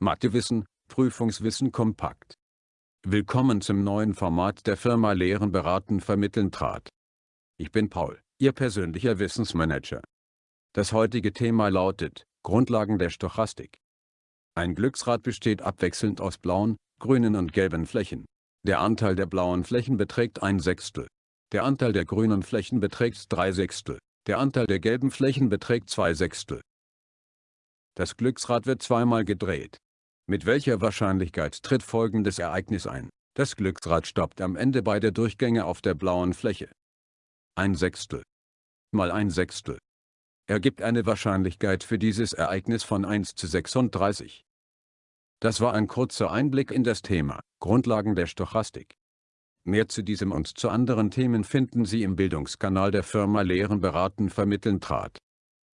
Mathewissen, Prüfungswissen kompakt. Willkommen zum neuen Format der Firma Lehren beraten vermitteln trat. Ich bin Paul, Ihr persönlicher Wissensmanager. Das heutige Thema lautet, Grundlagen der Stochastik. Ein Glücksrad besteht abwechselnd aus blauen, grünen und gelben Flächen. Der Anteil der blauen Flächen beträgt ein Sechstel. Der Anteil der grünen Flächen beträgt drei Sechstel. Der Anteil der gelben Flächen beträgt zwei Sechstel. Das Glücksrad wird zweimal gedreht. Mit welcher Wahrscheinlichkeit tritt folgendes Ereignis ein? Das Glücksrad stoppt am Ende beide Durchgänge auf der blauen Fläche. Ein Sechstel mal ein Sechstel ergibt eine Wahrscheinlichkeit für dieses Ereignis von 1 zu 36. Das war ein kurzer Einblick in das Thema Grundlagen der Stochastik. Mehr zu diesem und zu anderen Themen finden Sie im Bildungskanal der Firma Lehren beraten vermitteln trat.